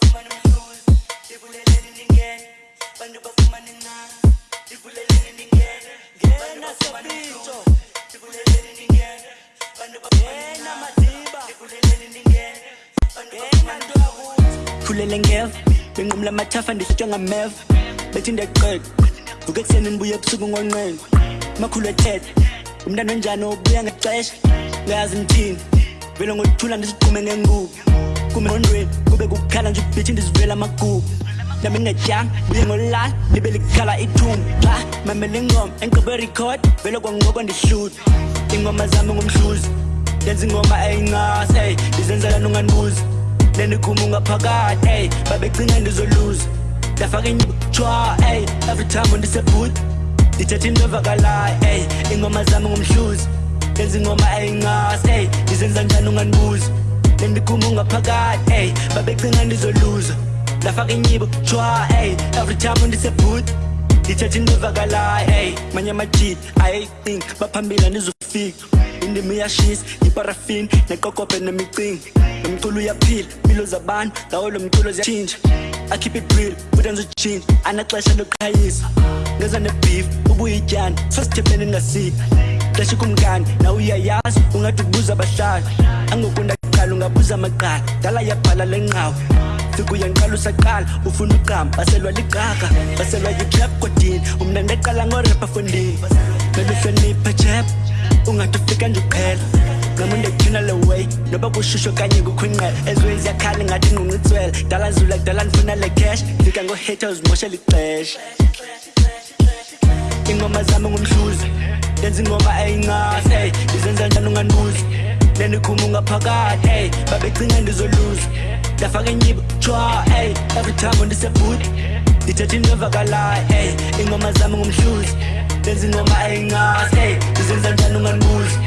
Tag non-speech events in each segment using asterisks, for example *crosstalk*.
bafumane umhluli ndivuleleni ndingene bantu bafumane nani ndivuleleni ndingene ngena sobitsho ndivuleleni ndingene bantu bafumane madiba. ndivuleleni ndingene ngena nto yakuthi khulele ngeva benqumla amathafa ndisutshwa ngameva. Bethi ndiyaqeqa vuke ekuseni ndibuye ebusuku ngonqenqo amakhulu ethetha umntana onjani obuya ngexesha? Ngayazi ndithini vele ngoluthula ndisigqume ngengubo. Kume ngqondweni kube kukhala nje ubhithi ndizivela amagubu nami ngingatyanga buye ngolala libe likhala ithumbu xa mamele ingoma enqobe record vele kwangoku ndihluthi iingoma zami ngumhluzi ndenza ingoma eyincasi ey ndizenzela nonganibuzi nendikhuma ungaphakathi ey babecinga ndizoluza. Ndafaka inyibo tshwa ey every time ndisebhuti ndithetha into evakalayo ey iingoma zami ngumhluzi. Ndenza ingoma eyincasi ey ndizenza njani unganibuzi nendikhuma ungaphakathi ey babecinga ndizoluza ndafaka inyibo tshwa ey every time ndisebhuti ndithetha into evakalayo ey manye amajit ayeyicing baphambili andizofika indima iyashisa iparafini neqokobhe nemicingi. Nomculo uyaphila impilo zabantu ngawo lo mculo ziyatshintsha akhiphe ibril futhi enza utshintsha anaxesha lokuqhayisa. Ngeza nebeef ubuyityani sosithembeni ngasiphi xesha kumkani nawe uyayazi ungathi ubuza abahlali. Angokunda kuqala ungabuza amaqala. Dala yabhala lenqawo fika uyanqala usaqala ufuna uqamba baselwa liqaka baselwa yitrap kodini. Umna ndaqala ngorepa fondini beluhlonipha jeb. Ungathi ufika nje uqhela ngamunde kuthina le way. Noba kushusho kanye kukhwinqela ezwe ziyakhala ngathi nqunqitswela dala zula kudala ndifuna le cash. Fika ngo-haters moshela ixesha ingoma zami ngumhluzi. Ndenza ingoma eyincasi ey. Ndizenza njani unganibuzi nenikhulunga phakathi hey babecinga ndizoluza ndafaka enyiba tshwa hey every time ndisebhuti. Ndithetha inovakalayo hey iingoma zami ngumhluzi. Benza ingoma eyincazi hey ndizenza njani ungandibuzi?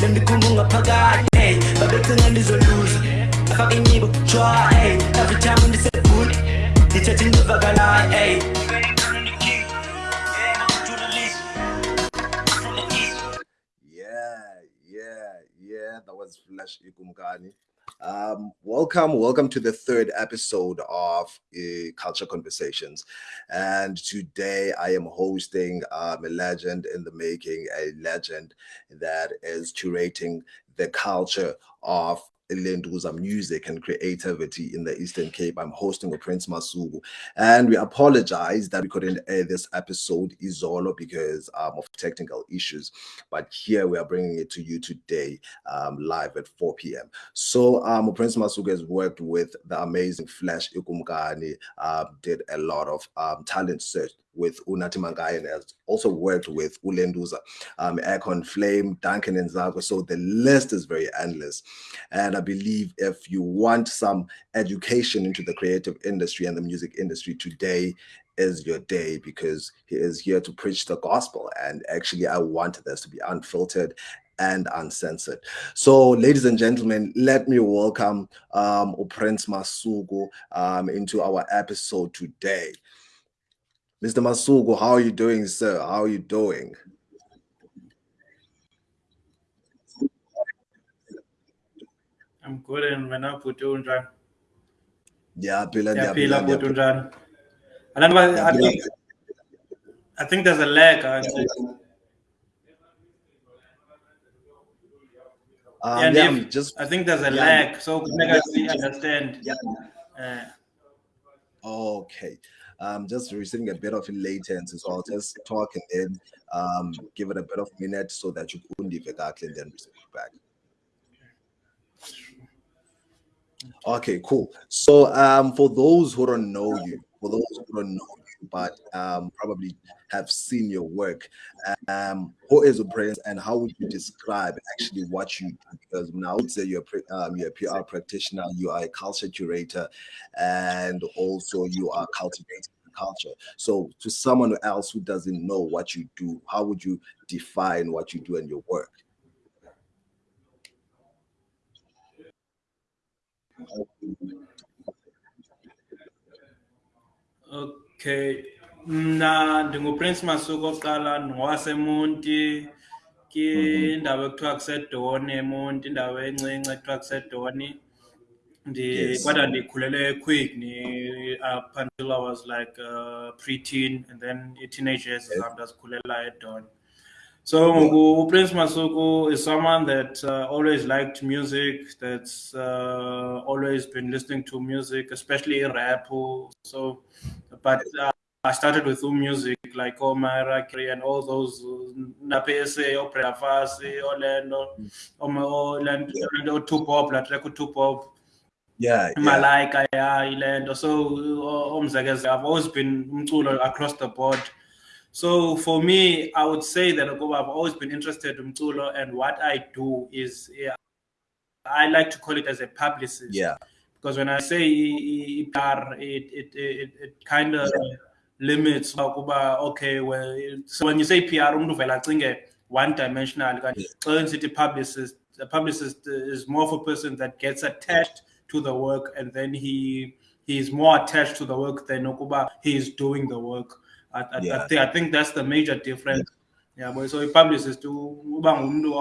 Nendikhulunga phakathi hey babecinga ndizoluza ndafaka enyiba tshwa hey every time ndisebhuti. Ndithetha inovakalayo hey. That was Flash Ikumkani. Um, welcome, welcome to the third episode of uh, Culture Conversations. And today I am hosting um, a legend in the making, a legend that is curating the culture of Lenduza music and creativity in the Eastern Cape. I'm hosting with Prince Masuku, and we apologize that we couldn't air this episode Izolo because um, of technical issues. But here we are bringing it to you today, um, live at 4 p.m. So um, Prince Masuku has worked with the amazing Flash Ikumkani, uh, did a lot of um, talent search with Unati Mangai and has also worked with Ulenduza, um, Icon Flame, Duncan and Zago. So the list is very endless. And I believe if you want some education into the creative industry and the music industry today, is your day because he is here to preach the gospel. And actually, I want this to be unfiltered and uncensored. So, ladies and gentlemen, let me welcome um, Prince Masuku um, into our episode today. Mr. Masuku, how are you doing, sir? How are you doing? I'm good and wena bhuti unjani? Ndiyaphila, Ndiyaphila bhuti unjani? And then I think I think there's a lag. uh, Um, yeah, yeah, Dave, just I think there's a yeah. lag, so make us understand. yeah. Uh, Okay. Um, just receiving a bit of latency, so I'll just talk and then um, give it a bit of minute so that you couldn't leave exactly and then receive back. Okay, cool. So um, for those who don't know you, for those who don't know but um, probably have seen your work, um, who is a prince and how would you describe actually what you do? Because now I would say you're a, um, you're a PR practitioner, you are a culture curator, and also you are cultivating culture. So to someone else who doesn't know what you do, how would you define what you do and your work? okay. Mna ndinguPrince Masuku oqala ndingowaseMonti kwindawo ekuthiwa kusedoni eMonti indawo encinci ekuthiwa kusedoni. Ndi Yes. kodwa ndikhulele eQuick ni up until I was like uh, pre-teen and then i-teenage years zam ndazikhulela eDon So Prince Masuku is someone that uh, always liked music, that's uh, always been listening to music, especially rap. So, but uh, I started with music like Omar Rakri and all those Napese, Opera Fasi, Orlando, Orlando, Orlando, Tupop, Latreko Tupop. Yeah, yeah. Malaika, yeah, Orlando. So, I've always been across the board. So for me, I would say that I've always been interested in Mtulo, and what I do is yeah, I like to call it as a publicist. Yeah. Because when I say PR, it it it, it kind of yeah. limits okay, well so when you say PR I think one dimensional city publicist the publicist is more of a person that gets attached to the work and then he he is more attached to the work than Okuba he is doing the work. I, I, yeah. I, think, I think that's the major difference. Yeah, yeah but so a publicist to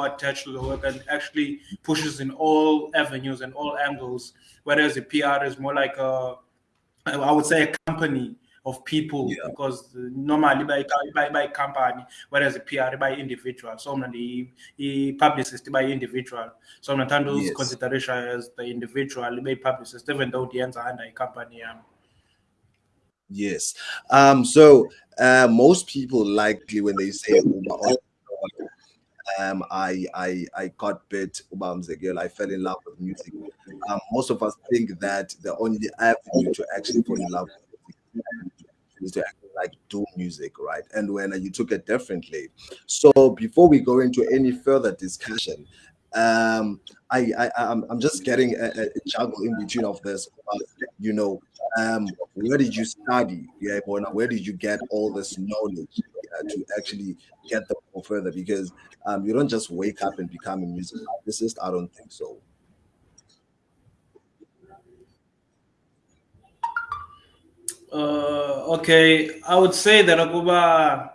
attached to the work and actually pushes in all avenues and all angles, whereas the PR is more like a, I would say, a company of people yeah. because normally by, by by company, whereas the PR by individual. So the the publicist by individual. So not yes. consideration as the individual by publicist, even though the ends are under a company. Um, Yes. Um, so uh, most people likely when they say um, I I I got bit. I fell in love with music. Um, most of us think that the only avenue to actually fall in love with is to actually like do music, right? And when you took it differently. So before we go into any further discussion, um, I, I I'm, I'm just getting a, a juggle in between of this. you know, um, where did you study? Yeah, where did you get all this knowledge uh, to actually get them further? Because um, you don't just wake up and become a music artist. I don't think so. Uh, okay, I would say that Akuba,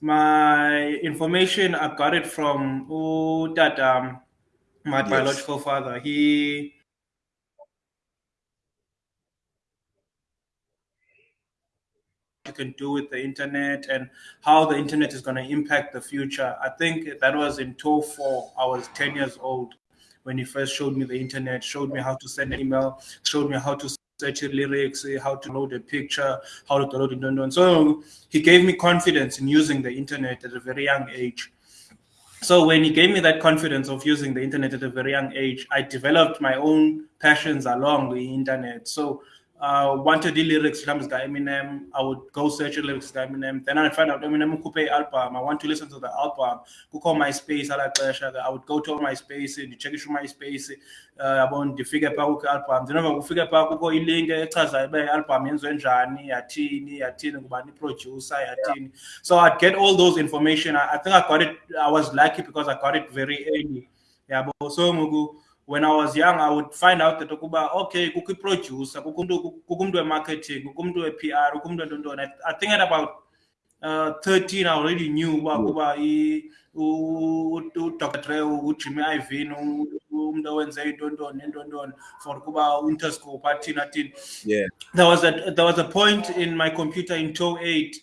my information I got it from that my yes. biological father. He you can do with the internet and how the internet is going to impact the future. I think that was in 2004. I was 10 years old when he first showed me the internet, showed me how to send an email, showed me how to search lyrics, how to load a picture, how to download it. And so he gave me confidence in using the internet at a very young age. So when he gave me that confidence of using the internet at a very young age, I developed my own passions along the internet. So uh, wanted the lyrics from Eminem. I would go search the lyrics to Eminem. Then I find out Eminem coupe album. I want to listen to the album. Go call MySpace. I like I would go to MySpace and check it through MySpace. Uh, abon ndifike phaa album ndinova kufike phaa kukho ilink echazayo uba i-album yenziwe njani yathini yathini ngubani iproducer yathini so i'd get all those information I, I think i got it i was lucky because i got it very early yabo so ngoku when I was young, I would find out that okay, kukho producer, kukho umuntu marketing, umuntu we-PR, kukho umuntu ntoni. I think at about uh, 13 I already knew uba kuba uDr Dre uJimmy Iovine umuntu owenze into ntoni into ntoni for kuba Interscope athini athini. Yeah. There was a there was a point in my computer in 2008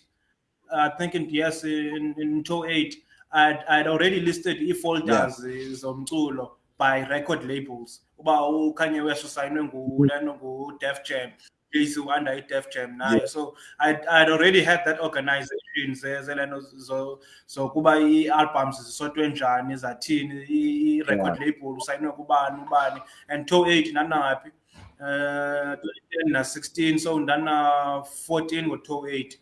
I think in yes in in 2008 I'd, I'd already listed e-folders yeah. zomculo by record labels. Uba ukanye west usayinwe nguleno ngu-def jam. Is under i-def jam nayo yeah. so I'd, I'd already had that organization zeleno zokuba ii-albums zisotwe njani zathini i-record yeah. label usayinwe kubani ubani. And to eight nanaphi uh 10 na-16 so ndana-14 ngo-to eight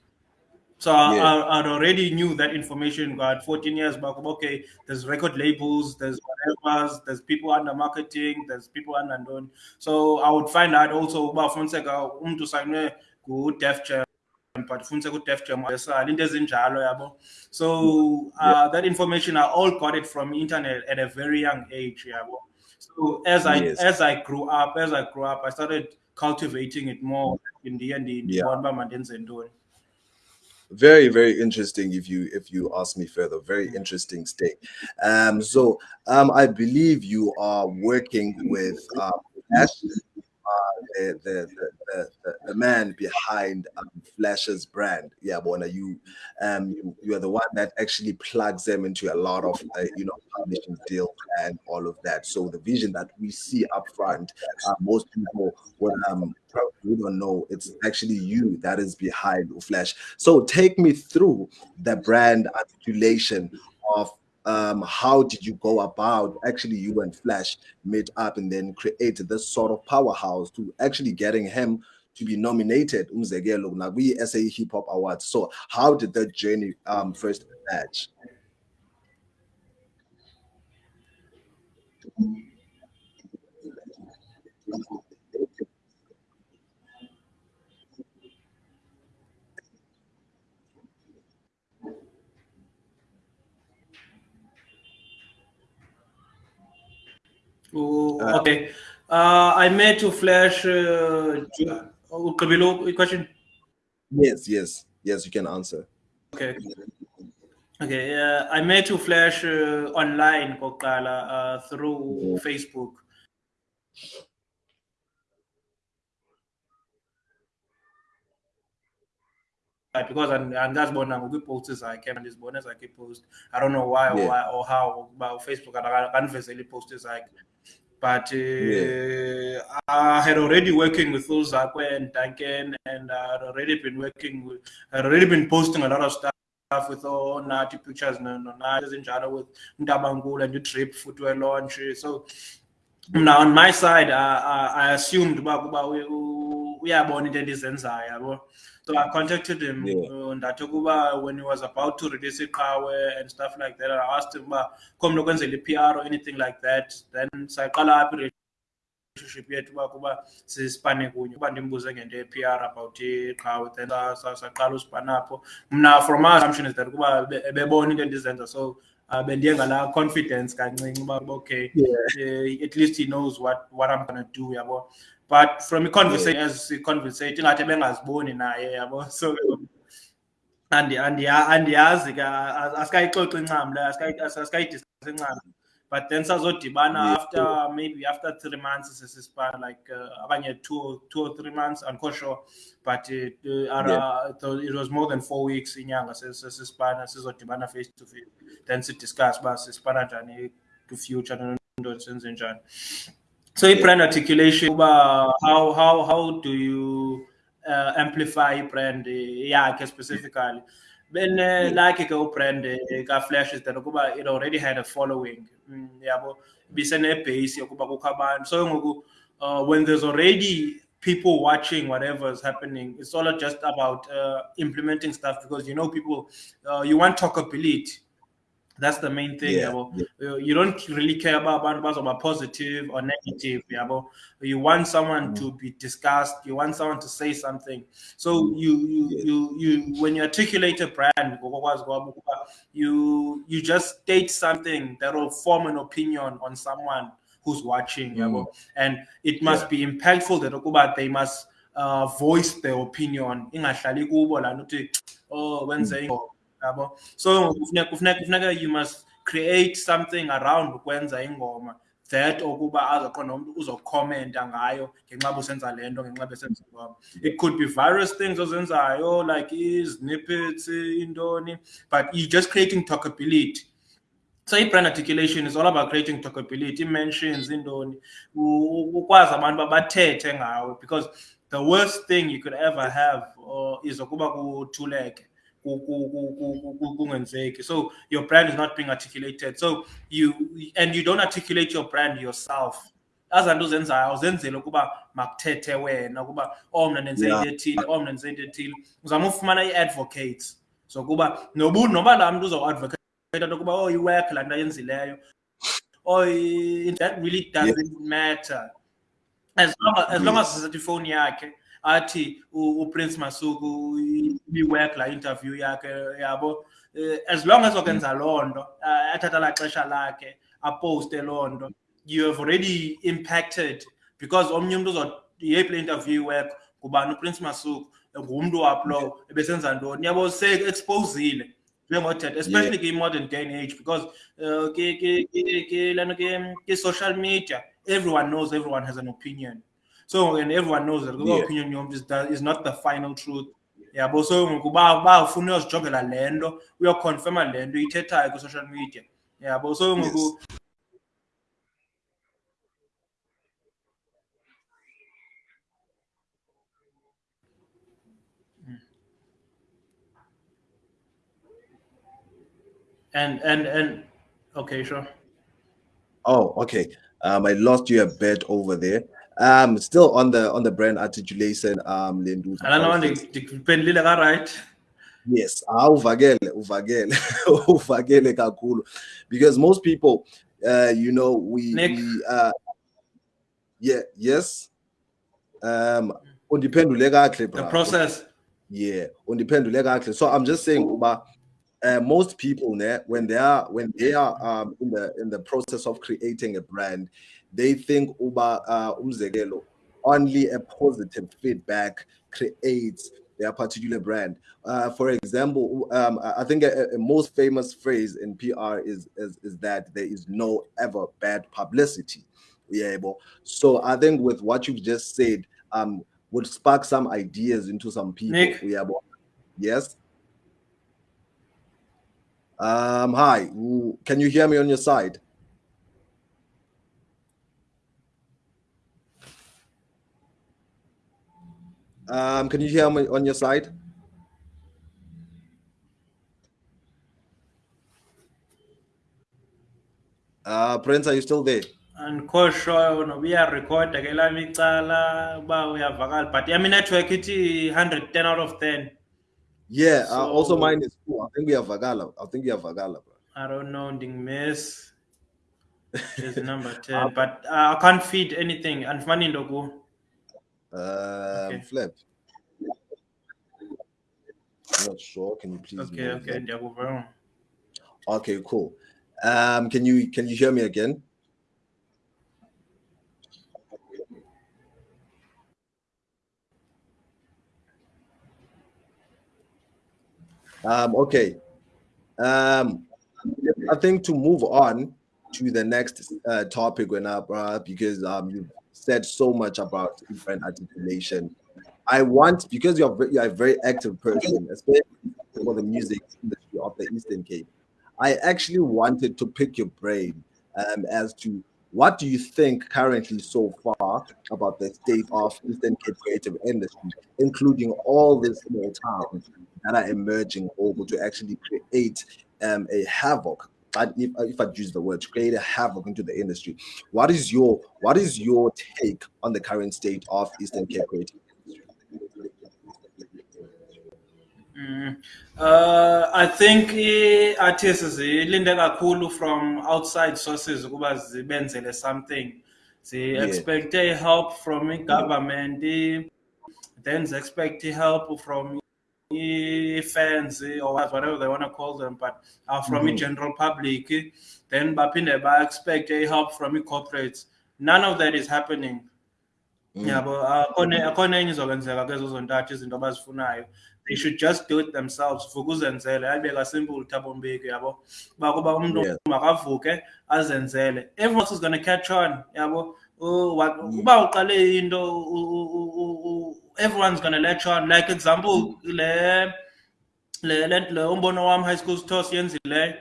so yeah. I, I, already knew that information. Got 14 years back. Okay, there's record labels, there's whatever, there's people under marketing, there's people under known. So I would find out also about Fonseca umntu sayine ku Def Jam but funse ku Def Jam into. So uh, yeah. that information I all got it from internet at a very young age yabo. So as I yes. as I grew up, as I grew up, I started cultivating it more in the end in yeah very very interesting if you if you ask me further. Very interesting state. Um so um i believe you are working with Ash, are the the the, the, man behind um, Flash's brand. Yeah, Bona, you um you, you are the one that actually plugs them into a lot of uh, you know publishing deals and all of that. So the vision that we see up front, uh, most people would um probably don't know it's actually you that is behind Flash. So take me through the brand articulation of um, how did you go about actually you and Flash meet up and then create this sort of powerhouse to actually getting him to be nominated umzekelo we SA Hip Hop Awards. So how did that journey um, first match? Oh, uh, okay. Uh, I made to flash. Uh, below question. Yes, yes, yes. You can answer. Okay. Okay. Uh, I made to flash uh, online, Kokala, uh, through yeah. Facebook. because and, and that's what now we post I came and this bonus I keep post. I don't know why or yeah. why or how about Facebook and I can't post this like but uh, yeah. I had already working with Uzakwe and Duncan, and I had already been working with, I had already been posting a lot of stuff with all Nati pictures, no, no, Nati in Jada with Ndabangul and the trip footwear launch. So now on my side, I, I, I assumed about we we are born in the yabo. So I contacted him yeah. uh, ndatokuba when he was about to release iqhawe and stuff like that. I asked him uba khom nokwenzela i-PR or anything like that. Then sayaqala apha relationship yethu uba kuba sispane kunye uba ndimbuze ngento ye-PR about iqhawe then saqala uspane apho. Mna from my assumption is that kuba ebebona into endizenza so uh, bendiye ngala confidence kancinci uba okay yeah. uh, at least he knows what what I'm gonna do yabo but from a conversation yeah. as conversation ingathi bengaziboni naye yabo *laughs* so andiyazi ke asikayixoxa incam le asikayidiscuss incam but then sazodibana yeah. after maybe after three months sesispan like uh, abanye two, two or three months i'm not sure but it, uh, yeah. it was more than four weeks inyanga sesispana sizodibana face to face then sidiscuss uba sispana njani to future nento senze njani so i-brand articulation how how how do you uh, amplify i-brand yakhe specifically. Benelakhe ke ubrand ka-flash is that it already had a following. Mm, yabo? Bisenebhase yokuba kukho abantu. So ngoku uh, when there's already people watching whatever is happening it's all just about uh, implementing stuff because you know people uh, you want talkability that's the main thing. Yeah, yeah. You don't really care about about positive or negative. Yeah, you want someone mm-hmm. to be discussed. You want someone to say something. So you you yeah. you you when you articulate a brand, you you just state something that will form an opinion on someone who's watching. Mm. And it must be impactful. That they must uh, voice their opinion. Oh, when saying. Mm yabo. So kufuneka you must create something around ukwenza ingoma that okuba azaqonda umuntu uzokhomenta ngayo ngenxa busenza le nto ngenxa besenza ingoma. It could be various things ozenzayo like snippets intoni but you just creating talkability. So i-brand articulation is all about creating talkability i-mentions intoni ukwazi abantu babathethe ngawe because the worst thing you could ever have or is ukuba kuthuleke so your brand is not being articulated. So you and you don't articulate your brand yourself. Azanto uzenzayo uzenzele ukuba makuthethe wena ukuba oh mna nenze into ethile oh mna nenze into ethile. Uzama ufumana ii-advocates so kuba noba laa mntu uzawuadvocate into ukuba oh iwork laa nto ayenzileyo. Oh that really doesn't matter. As long as, as, long as mm. sisethi ifowuni yakhe athi uprince masuku iwork la interview yakhe yabo eh, as long as okwenza loo nto eh, athatha la xesha lakhe aposte loo nto you have already impacted because omnye umntu yeyiphi le interview work ngubani? Uprince masuku ngumntu waplo ebesenza ntoni? Yabo se-exposile njengothetha especially yeah. kwi-modern day and age because uh, ke-social media everyone knows everyone has an opinion so and everyone knows that Yeah. opinion yomntu is, that is not the final truth yabo so ngoku ba bafuna uyozijongela le nto uyokhonfirma le nto ithethayo kwi-social media yabo so ngoku and and and okay sure Oh, okay. Um, I lost you a bit over there. Um, still on the on the brand articulation. Um, Lindu. alana ndiphendulile ka-right Yes, ah, uvakele, *laughs* uvakele, kakhulu. Because most people, uh, you know, we, Nick. we uh, yeah, yes. Um, undiphendule kahle, the process Yeah, undiphendule kahle. So I'm just saying, uba, uh, most people, when they are when they are um in the in the process of creating a brand, they think uba uh, umzekelo, only a positive feedback creates their particular brand. Uh, for example, um, I think a, a most famous phrase in PR is, is is that there is no ever bad publicity. Yeah, so I think with what you've just said, um, would spark some ideas into some people. Nick. Yeah, yes. Um, hi, can you hear me on your side? Um, can you hear me on your side? Uh, Prince, are you still there? andikho sure noba iyarekhoda ke lam icala uba uyavakala but yam inetwork ithi 110 out of 10 Yeah, uh, also mine is cool. I think we have Vagala. I think we have Vagala, bro. i don't know ndingimiss *laughs* is number 10 but uh, i can't feed anything andifumani nto ku Um, Okay. Flip. I'm not sure. Can you please? okay okay that? ndiyakuva Okay, cool. Um, can you can you hear me again? Um, okay. Um, I think to move on to the next uh, topic when I brought up because um you've said so much about different articulation. I want because you're you're a very active person, especially for the music industry of the Eastern Cape. I actually wanted to pick your brain um, as to what do you think currently so far about the state of Eastern Cape creative industry, including all these small towns that are emerging over to actually create um, a havoc. If, if I use the word, to create a havoc into the industry. What is your what is your take on the current state of Eastern Cape creative? Mm. Uh, I think i-artists zilinde kakhulu from outside sources ukuba zibenzele something. Yeah. expect help from the government, then they expect help from fans eh, or whatever they want to call them, but uh, from the Mhm. general public. eh, Then baphinde ba expect help from the corporates. None of that is happening. Mm. yabo akhona enye izokwenzeka kezo zontathu izinto abazifunayo they should just do it themselves vuka uzenzele ayibeka simple thabo mbeki yabo uba kuba umuntu Yeah. makavuke azenzele everyone else is going to catch on yabo wa- Mm. uba uqale into everyone's going to latch on like example le le le umbono wam high school toss yenzileyo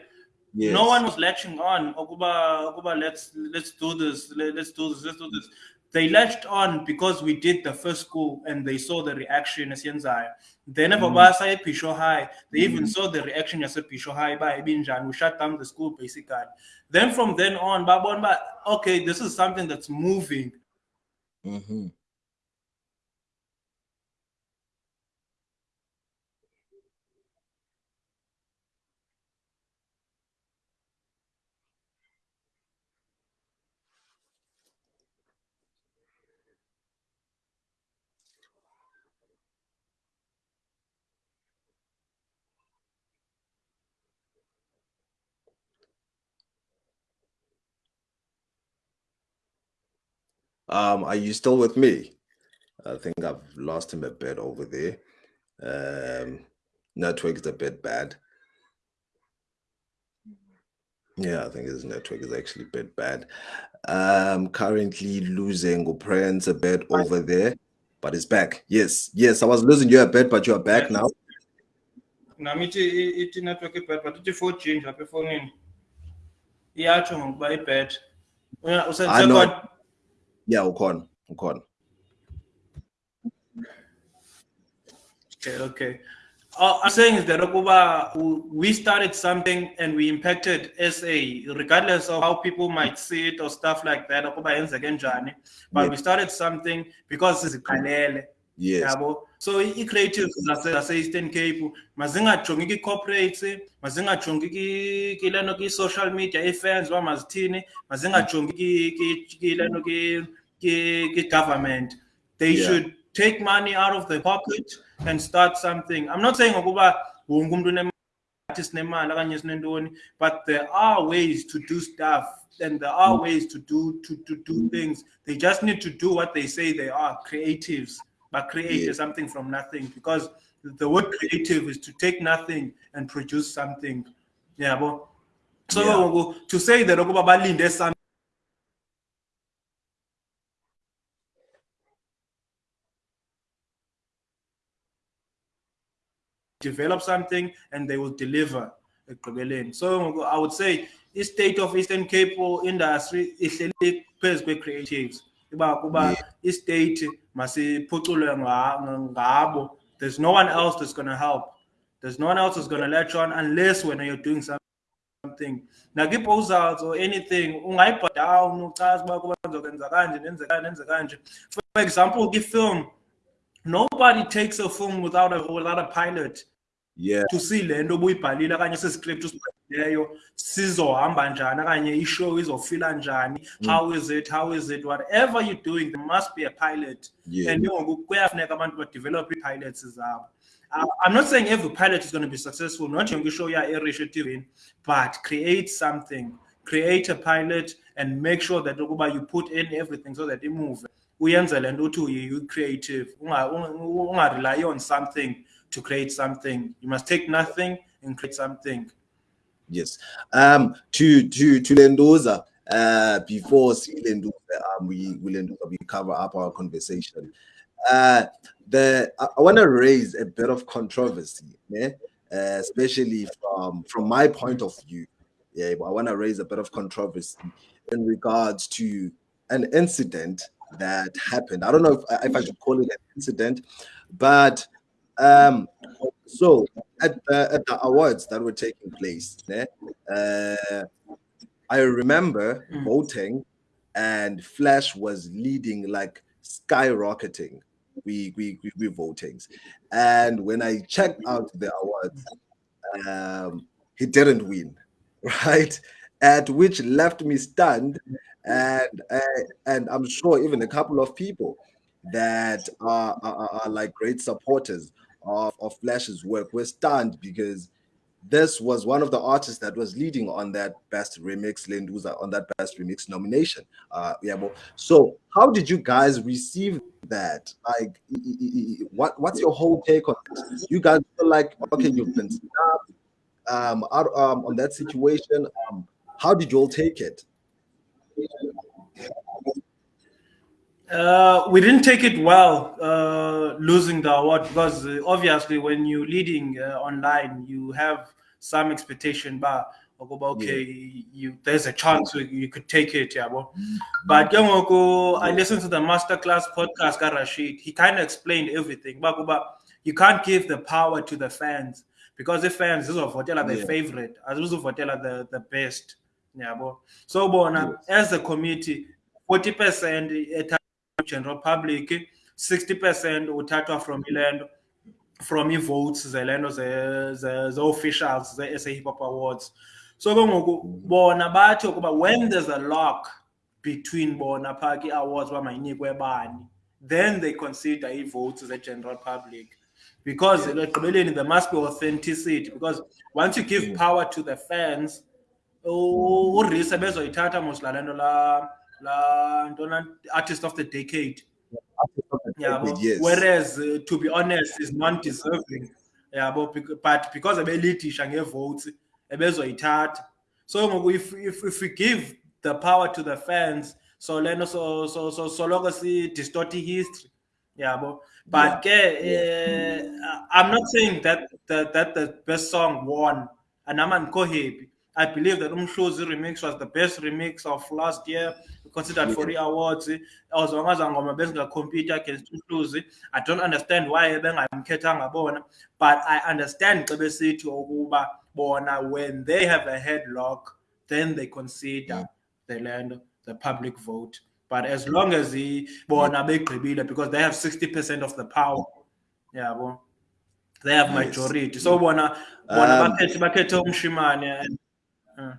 Yes. no one was latching on okuba okuba let's let's do this let, let's do this let's do this they latched on because we did the first school and they saw the reaction esiyenzayo then ever Mm. basa episho high they even Mm. saw the reaction yasepisho high ba ibinjani we shut down the school basically then from then on babona ba okay this is something that's moving Mhm. Um, are you still with me? I think I've lost him a bit over there. Um, network is a bit bad. Yeah, I think his network is actually a bit bad. Um, currently losing Prince a bit over there, but it's back. Yes, yes, I was losing you a bit, but you are back now. nami ithi network ibad but ithi 4G nje apha efonini iyatsho ngokuba ibad I know. usensekon Yeah, ukhona, ukhona. Okay, okay. Uh, I'm saying is that Okuba, we started something and we impacted SA, regardless of how people might see it or stuff like that. Okuba. But we started something because it's siziqalele. Yes. yabo so i-creatives zase zase-eastern cape mazingajongi kwi-corporates mazingajongi ki- kilento ki-social media i-fans uba mazithini mazingajongi ki- ki- kilento ki- ki- ki-government they Yeah. should take money out of the pocket and start something. I'm not saying ukuba wonke umuntu unemali nathi sinemali okanye sinentoni but there are ways to do stuff and there are mm. ways to do to, to do things. They just need to do what they say they are creatives. But create Yeah. something from nothing because the word creative is to take nothing and produce something. Yeah but so Yeah. to say that something develop something and they will deliver ekugqibeleni. So i would say i-state of eastern cape industry ihleli phezu kwe-creatives. Iba kuba Yeah. i-state masiphuculwe nga- ngabo. There's no one else that's going to help. There's no one else that's going to let you on unless when you're doing something. Something nakii-proposals or anything ungayibha down uchaza uba kuba ndizokwenza kanje nenze kanje nenze kanje. For example kwi-film nobody takes a film without a, without a pilot Yeah. to see le nto ubuyibhalile okanye siscript usibhalileyo sizohamba njani okanye ishow izofila njani how is it how is it whatever you're doing there must be a pilot Yeah. and ngoku kuyafuneka abantu badevelop ii-pilots zabo Uh, I'm not saying every pilot is going to be successful, not yonke show ya erish eTV, but create something. Create a pilot and make sure that you put in everything so that it move. Uyenze le nto uthi uyi- creative. Unga- unga unga rely on something to create something. You must take nothing and create something. Yes. Um to to to Lendoza, uh before Lendoza, um we we Lendoza, we cover up our conversation. Uh the I, I want to raise a bit of controversy, yeah? uh, especially from from my point of view. Yeah, I want to raise a bit of controversy in regards to an incident that happened. I don't know if, if I should call it an incident, but um so at the, at the awards that were taking place, uh, I remember Mm. voting, and Flash was leading like skyrocketing. We we we, we votings, and when I checked out the awards, um, he didn't win, *laughs* right? At which left me stunned, and uh, and I'm sure even a couple of people that are, are, are like great supporters of, of Flash's work were stunned because this was one of the artists that was leading on that best remix Lenduza on that best remix nomination. Uh, yeah, well, so how did you guys receive that? Like, what what's your whole take on this? You guys feel like okay, you've been snapped um, um, on that situation. Um, how did you all take it? Uh, we didn't take it well, uh, losing the award because uh, obviously when you're leading uh, online, you have some expectation. But okay, you there's a chance you, you could take it, yeah. But, but ke I listened to the masterclass podcast, Rashid. He kind of explained everything. But you can't give the power to the fans because the fans this is of their Yeah. favorite, as well as the the best. But so bona as a committee, 40% general public 60% uthathwa from iland from i-votes zelento ze- ze- ze-officials ze-SA Hip Hop Awards. So ke ngoku mm-hmm. bona bathi ukuba when there's a lock between bona phaa kii-awards uba mayinikwe bani then they consider ii-votes ze-general public. Because ekugqibeleni there must be authenticity because once you give mm. power to the fans u- uRisa bezoyithatha mos laa nto la la ntona artist of the decade yeah yes. whereas uh, to be honest is non-deserving yeah but, but because ebelidisha ngevotes ebezoyithatha. So if, if if we give the power to the fans so leno so so so so long as we distort history yeah. but but yeah. uh, i'm not saying that that that the best song won. And i'm happy I believe that Umhluzi remix was the best remix of last year, considered for the awards. As long as I'm going compete against Umhluzi, I don't understand why I'm bona, but I understand Cebesithi ukuba bona when they have a headlock, then they consider the land, the public vote. But as long as he bona because they have 60% of the power. Yeah, well, they have majority. So bona bona Um, bakhethe umshimane uh,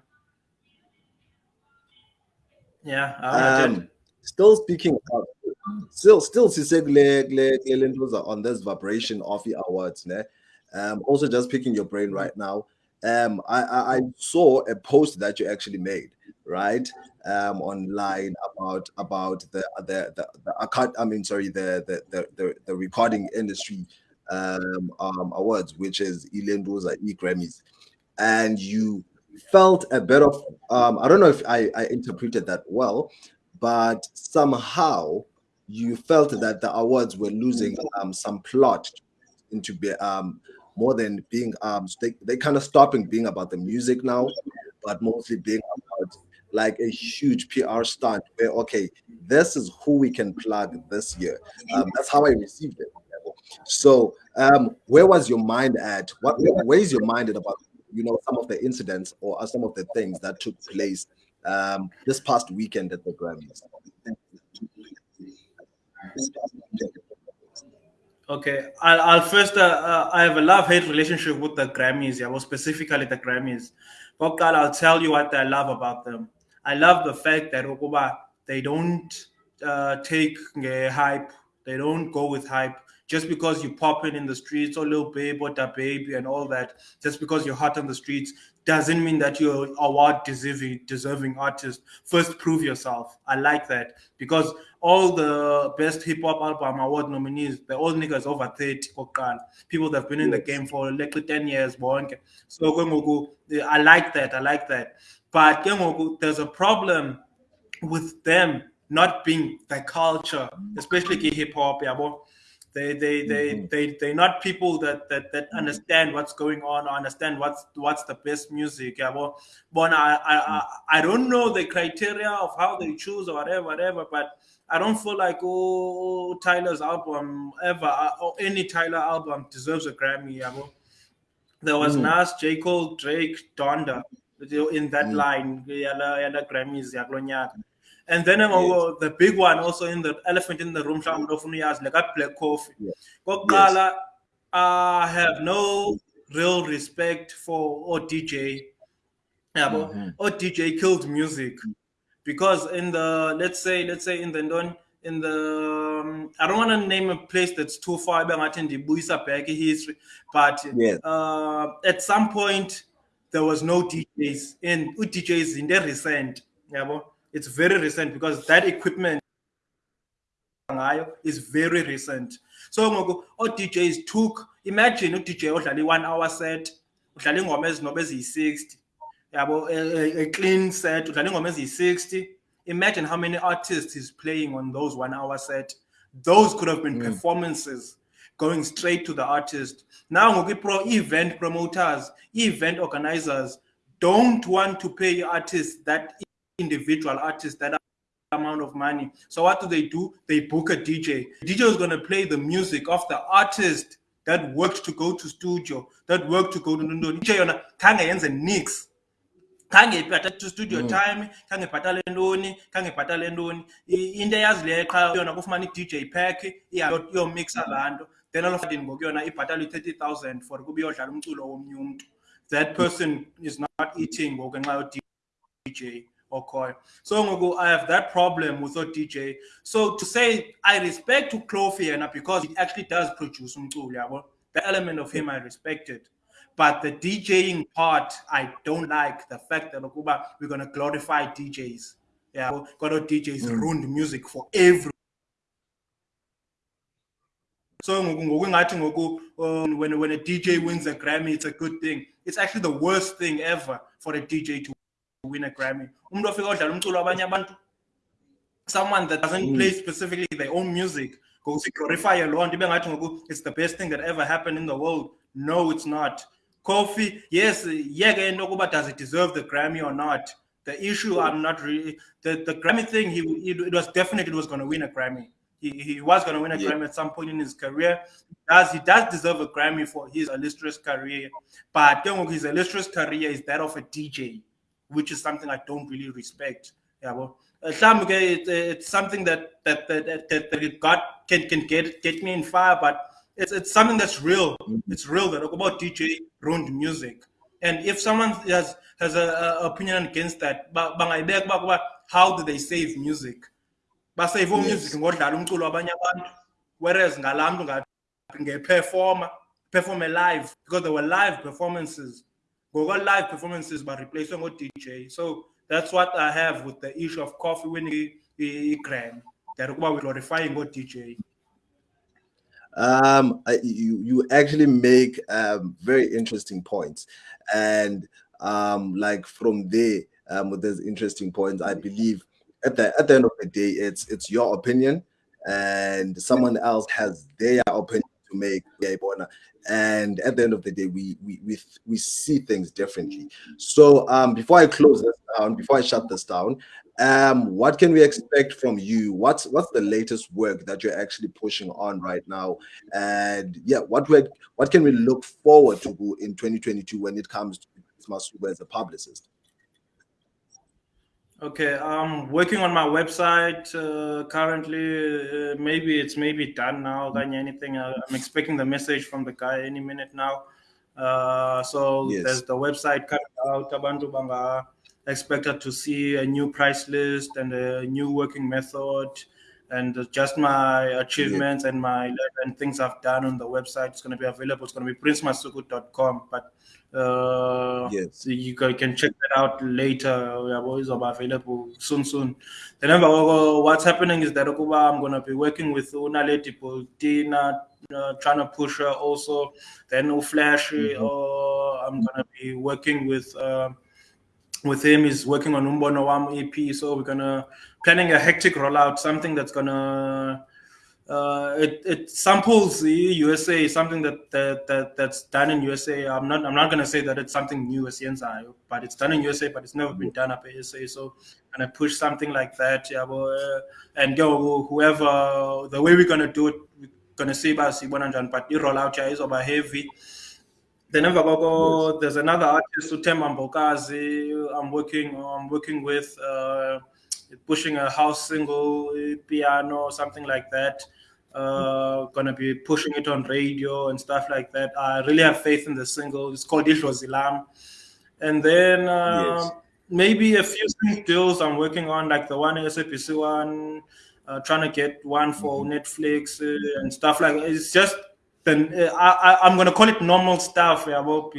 yeah, Um, still speaking still still sisegule kule on this vibration of the awards, ne? Um, also just picking your brain right now. Um, I, I I saw a post that you actually made, right? Um, online about about the the the, the I mean sorry the the the the, the recording industry um, um awards, which is Ilendoza E Grammys, and you felt a bit of um I don't know if I, I interpreted that well, but somehow you felt that the awards were losing um some plot into be um more than being um they, they kind of stopping being about the music now, but mostly being about like a huge PR stunt where okay, this is who we can plug this year. Um, that's how I received it. So um where was your mind at? What where is your mind at about you know some of the incidents or some of the things that took place um this past weekend at the Grammys? Okay, I'll, I'll first. Uh, uh, I have a love-hate relationship with the Grammys. Yeah, well, specifically the Grammys. But God, I'll tell you what I love about them. I love the fact that they don't uh, take hype. They don't go with hype just because you pop in in the streets or Lil Baby or DaBaby and all that. Just because you're hot on the streets doesn't mean that you're award deserving deserving artist. First, prove yourself. I like that because all the best hip hop album award nominees, the old niggas over 30, kokuqala. people that have been in the game for like 10 years. So I like that. I like that. But there's a problem with them not being the culture, especially hip hop. Yabo. They they they they they're not people that that that understand what's going on or understand what's what's the best music. Yeah, well, but I I I- I don't know the criteria of how they choose or whatever, whatever. But I don't feel like oh Tyler's album ever uh, or any Tyler album deserves a Grammy. Yeah, well. There was Mm. Nas, J. Cole, Drake, Donda in that Mm. line. Yeah, yala Grammys yakulo nyaka. And then um, the big one also in the elephant in the room, uyazi, like a Black Coffee. Yeah. Kokuqala, I have no real respect for ODJ. Yabo, Mhm. ODJ killed music because in the let's say let's say in the in the um, I don't want to name a place that's too far back in the Buisa back history, but Yes. uh, at some point there was no DJs and DJs in the recent. Yeah, it's very recent because that equipment is very recent. So ngoku o-DJs took imagine u-DJ odlala i-one hour set udlala ingoma ezinoba eziyi-60 yabo a, a- a clean set udlala ingoma eziyi-60 imagine how many artists is playing on those one hour set those could have been Mm. performances going straight to the artist now ngoku pro event promoters event organizers don't want to pay artists that individual artists that amount of money. So what do they do? They book a DJ. The DJ is going to play the music of the artist that worked to go to studio, that worked to go to no DJ yona khange yenze nix. Khange ibhatale to studio Mm. time, khange ibhatale ntoni, khange ibhatale ntoni. I- Into eyazileyo qha yona kufumana i-DJ pack, iyomixa laa nto. Then all of a sudden ngoku yona ibhatale i-30,000 for ukuba iyodlala umculo womnye. That person is not eating ngoku yo DJ okhoyo. So ngoku I have that problem with DJ. So to say I respect to yena because he actually does produce umculo yabo. The element of him I respected. But the DJing part, I don't like the fact that ukuba we're gonna glorify DJs. Yeah, got DJs Mm. ruined music for every. So ngoku ngoku ngathi ngoku um, when when a DJ wins a Grammy, it's a good thing. It's actually the worst thing ever for a DJ to win a Grammy. Umuntu ofika odlala umculo wabanye abantu someone that doesn't Mm. play specifically their own music goes to glorify alone. It's the best thing that ever happened in the world. No, it's not. Kofi, yes, yeah, Nokuba does it deserve the Grammy or not? The issue, I'm not really the, the Grammy thing. He it, it was definitely it was going to win a Grammy. He, he was going to win a Yeah. Grammy at some point in his career. Does he does deserve a Grammy for his illustrious career? But then his illustrious career is that of a DJ, which is something I don't really respect. Yeah, well, uh, some okay, it, it's something that that that that, that, got can can get get me in fire, but it's it's something that's real. It's real that about DJ ruined music. And if someone has has a, a opinion against that, uba kuba how do they save music? Basave music ngodlala umculo wabanye abantu, whereas ngalaa mntu ngathi perform live because there were live performances. Google live performances by replacing on DJ. So that's what I have with the issue of coffee winning a Grammy. That we glorifying what DJ. Um, you you actually make um, very interesting points, and um, like from there, um, with those interesting points, I believe at the at the end of the day, it's it's your opinion, and someone else has their opinion to make. And at the end of the day, we we we we see things differently. So um, before I close this down, before I shut this down, um, what can we expect from you? What's what's the latest work that you're actually pushing on right now? And yeah, what we what can we look forward to in 2022 when it comes to Masuku as a publicist? Okay, I'm working on my website uh, currently. Uh, maybe it's maybe done now than anything. Uh, I'm expecting the message from the guy any minute now. Uh, so Yes. there's the website coming out. Abantu banga expected to see a new price list and a new working method, and just my achievements and my and things I've done on the website. It's going to be available. It's going to be princemasuku.com. But uh, Yes. so you can check that out later. We are always available soon, soon. Then what's happening is that I'm gonna be working with Unaleti Tina, uh, trying to push her also. Then Uflash, Mhm. uh, I'm gonna be working with. Uh, with him he's working on Umbono Wam EP, so we're gonna planning a hectic rollout, something that's gonna uh, it, it samples the USA, something that, that that that's done in USA. I'm not I'm not gonna say that it's something new as but it's done in USA, but it's never been done up in USA. So gonna push something like that, yeah, but, uh, and go whoever the way we're gonna do it, we're gonna see about Sibonanjan, but the rollout yeah, is over heavy. Then koko, there's another artist Utemba Mbokazi I'm working I'm working with uh, pushing a house single eh, piano something like that uh, gonna be pushing it on radio and stuff like that. I really have faith in the single. It's called Zilam and then uh, Yes. maybe a few deals I'm working on like the one SABC one uh, trying to get one for Netflix uh, and stuff like it's just then uh, I, I, I'm gonna call it normal stuff, yeah, but,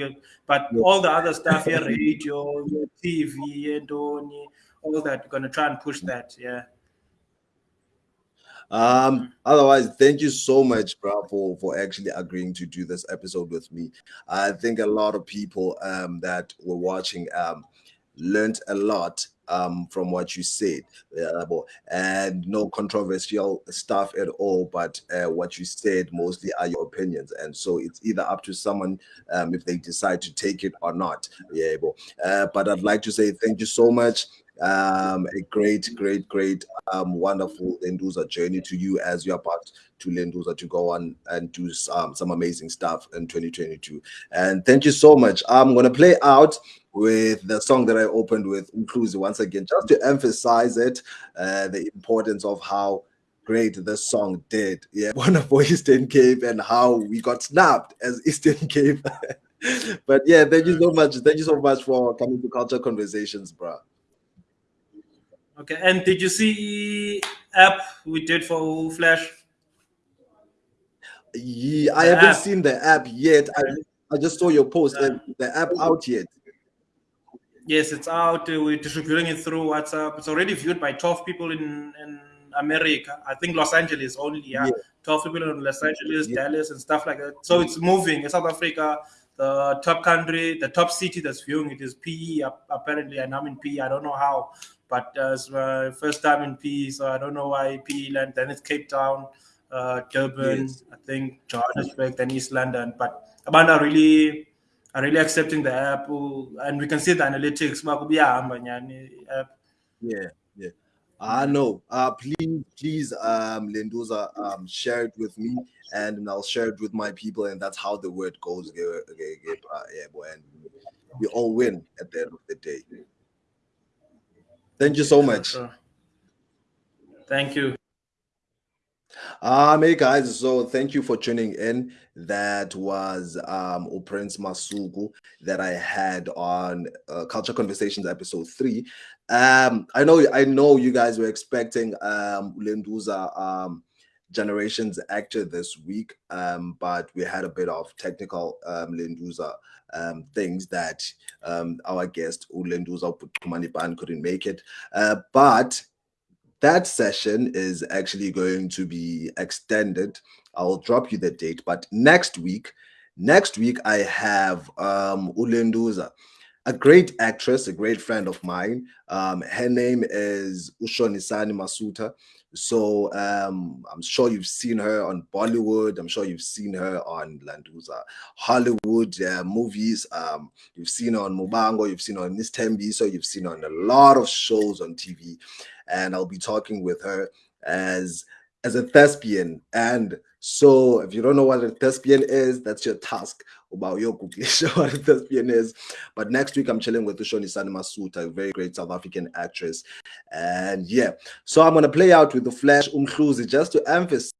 but all the other stuff here, radio, TV, and all that, gonna try and push that, yeah. Um, otherwise, thank you so much, bro, for, for actually agreeing to do this episode with me. I think a lot of people um that were watching um learned a lot um from what you said. Bo- and no controversial stuff at all, but uh, what you said mostly are your opinions. And so it's either up to someone um if they decide to take it or not. Yeah, uh, but I'd like to say thank you so much. Um, a great, great, great um, wonderful Lenduza journey to you as you're about to Lenduza to go on and do some, some amazing stuff in 2022. And thank you so much. I'm going to play out with the song that I opened with, Inclusive, once again, just to emphasize it, uh, the importance of how great this song did. Yeah, *laughs* wonderful Eastern Cape and how we got snapped as Eastern *laughs* Cape. but yeah, thank you so much. Thank you so much for coming to Culture Conversations, bro. Okay, and did you see app we did for Flash? Yeah, I The haven't app. seen the app yet. I, I just saw your post. Yeah. Uh, the app out yet? Yes, it's out. Uh, We're distributing it through WhatsApp. It's already viewed by 12 people in, in America. I think Los Angeles only. Yeah, Yeah. 12 people in Los Angeles, Yeah. Dallas, and stuff like that. So it's moving. In South Africa, the top country, the top city that's viewing it is PE. Apparently, and I'm in PE. I don't know how, but uh, it's my first time in PE, so I don't know why PE land. Then it's Cape Town, uh, Durban, yes. I think Johannesburg, then East London. But Amanda really are really accepting the app, and we can see the analytics. Yeah, yeah. I know. Uh, please, please, um, Lenduza, um, share it with me, and I'll share it with my people, and that's how the word goes. Yeah, boy, and we all win at the end of the day. Thank you so much. Thank you. Um, hey guys, so thank you for tuning in. That was um Prince Masuku that I had on uh, Culture Conversations episode three. Um, I know I know you guys were expecting um Lenduza um generations actor this week, um, but we had a bit of technical um Lenduza um things that um our guest Ulenduza Kumanipan couldn't make it. Uh, but that session is actually going to be extended. I'll drop you the date, but next week, next week I have um Ulenduza, a great actress, a great friend of mine. Um, her name is Ushonisani Masuta. So um, I'm sure you've seen her on Bollywood. I'm sure you've seen her on Landuza Hollywood uh, movies. Um, you've seen her on Muvhango. You've seen her on Miss. So you've seen her on a lot of shows on TV. And I'll be talking with her as as a thespian. And so if you don't know what a thespian is, that's your task about your Google *laughs* what a thespian is. But next week I'm chilling with Ushonisani Masuta, a very great South African actress. And yeah, so I'm gonna play out with the flash umhluzi just to emphasize